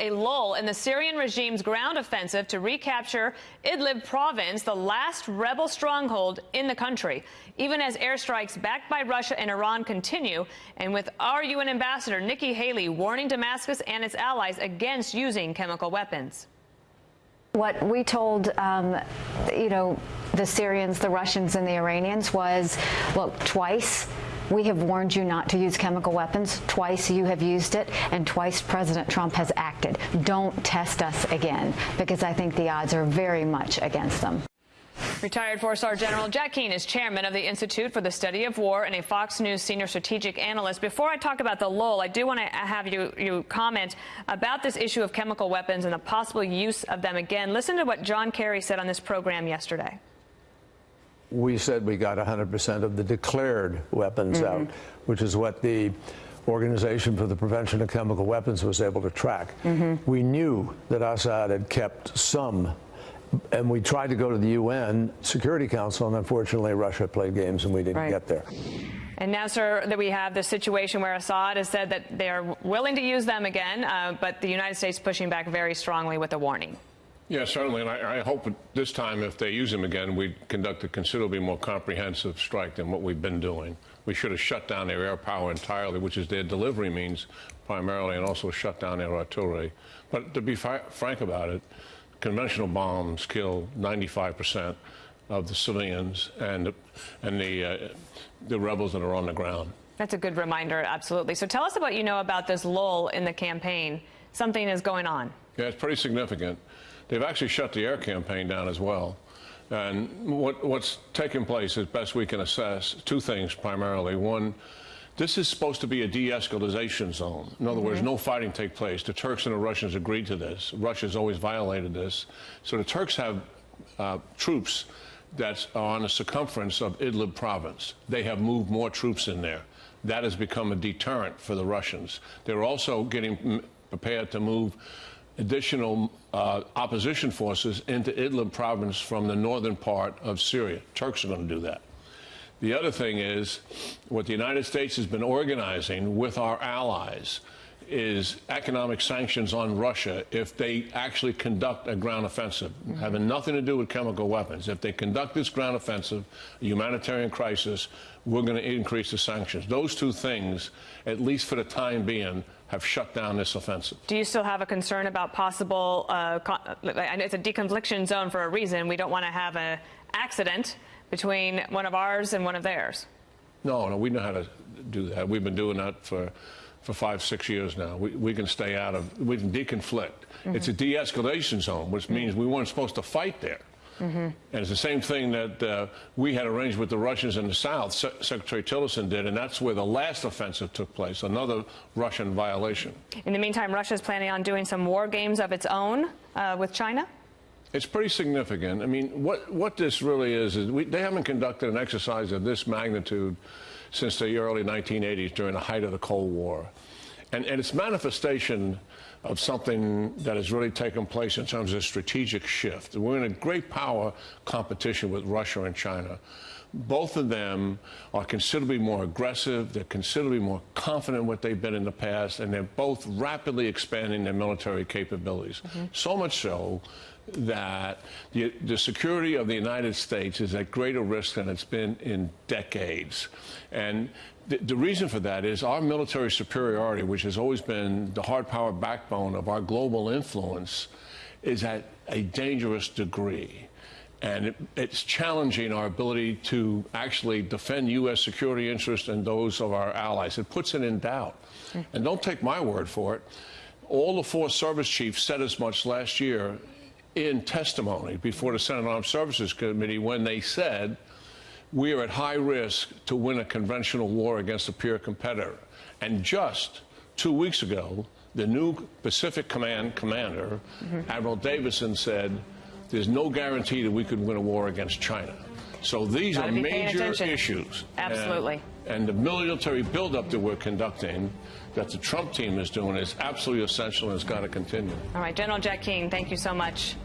A lull in the Syrian regime's ground offensive to recapture Idlib province, the last rebel stronghold in the country, even as airstrikes backed by Russia and Iran continue, and with our UN ambassador Nikki Haley warning Damascus and its allies against using chemical weapons. What we told, um, you know, the Syrians, the Russians, and the Iranians was, look, twice we have warned you not to use chemical weapons. Twice you have used it, and twice President Trump has acted. Don't test us again, because I think the odds are very much against them. Retired four-star General Jack Keane is chairman of the Institute for the Study of War and a Fox News senior strategic analyst. Before I talk about the lull, I do want to have you, you comment about this issue of chemical weapons and the possible use of them again. Listen to what John Kerry said on this program yesterday we said we got 100% of the declared weapons mm -hmm. out, which is what the Organization for the Prevention of Chemical Weapons was able to track. Mm -hmm. We knew that Assad had kept some, and we tried to go to the UN Security Council, and unfortunately, Russia played games and we didn't right. get there. And now, sir, that we have the situation where Assad has said that they are willing to use them again, uh, but the United States pushing back very strongly with a warning. Yeah, certainly, and I, I, hope this time, if they use him again, we conduct a considerably more comprehensive strike than what we've been doing. We should have shut down their air power entirely, which is their delivery means primarily, and also shut down their artillery. But to be frank about it, conventional bombs kill 95 percent of the civilians and and the uh, the rebels that are on the ground. That's a good reminder, absolutely. So tell us about you know about this lull in the campaign. Something is going on. Yeah, it's pretty significant. They've actually shut the air campaign down as well. And what, what's taken place, as best we can assess, two things primarily. One, this is supposed to be a de-escalation zone. In other mm -hmm. words, mm-hmm. no fighting take place. The Turks and the Russians agreed to this. Russia's always violated this. So the Turks have uh, troops that are on the circumference of Idlib province. They have moved more troops in there. That has become a deterrent for the Russians. They're also getting prepared to move additional uh, opposition forces into Idlib province from the northern part of Syria. Turks are going to do that. The other thing is what the United States has been organizing with our allies is economic sanctions on Russia if they actually conduct a ground offensive, mm -hmm. having nothing to do with chemical weapons. If they conduct this ground offensive, a humanitarian crisis, we're going to increase the sanctions. Those two things, at least for the time being, have shut down this offensive. Do you still have a concern about possible, uh, it's a deconfliction zone for a reason. We don't want to have an accident between one of ours and one of theirs. No, no, we know how to do that. We've been doing that for, for five, six years now. We, we can stay out of, we can deconflict. Mm -hmm. It's a de-escalation zone, which means we weren't supposed to fight there. Mm -hmm. And it's the same thing that uh, we had arranged with the Russians in the South, Se Secretary Tillerson did, and that's where the last offensive took place, another Russian violation. In the meantime, Russia is planning on doing some war games of its own uh, with China? It's pretty significant. I mean, what, what this really is, is we, they haven't conducted an exercise of this magnitude since the early 1980s during the height of the Cold War. And, and its manifestation of something that has really taken place in terms of strategic shift. We're in a great power competition with Russia and China. Both of them are considerably more aggressive, they're considerably more confident in what they've been in the past, and they're both rapidly expanding their military capabilities. Mm -hmm. So much so that the, the, security of the United States is at greater risk than it's been in decades. And the, the, reason for that is our military superiority, which has always been the hard power backbone of our global influence, is at a dangerous degree. And it, it's challenging our ability to actually defend U.S. security interests and those of our allies. It puts it in doubt. Mm. And don't take my word for it. All the four service chiefs said as much last year in testimony before the Senate Armed Services Committee when they said we are at high risk to win a conventional war against a peer competitor. And just two weeks ago, the new Pacific Command commander, mm -hmm. Admiral Davidson, said there's no guarantee that we could win a war against China. So these are major issues. Absolutely. And, and the military buildup that we're conducting, that the Trump team is doing, is absolutely essential and has got to continue. All right, General Jack Keane, thank you so much.